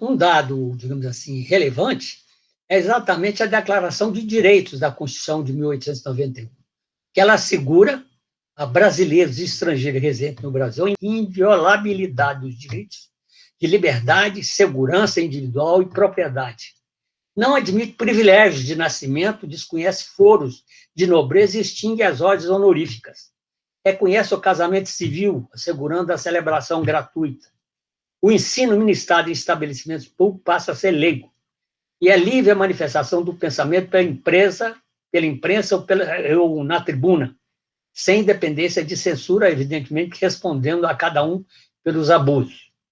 Um dado, digamos assim, relevante é exatamente a Declaração de Direitos da Constituição de 1891, que ela assegura a brasileiros e estrangeiros residentes no Brasil a inviolabilidade dos direitos de liberdade, segurança individual e propriedade. Não admite privilégios de nascimento, desconhece foros de nobreza e extingue as ordens honoríficas. Reconhece o casamento civil, assegurando a celebração gratuita. O ensino ministrado em estabelecimentos públicos passa a ser leigo. E é livre a manifestação do pensamento pela empresa, pela imprensa ou, pela, ou na tribuna, sem dependência de censura, evidentemente respondendo a cada um pelos abusos.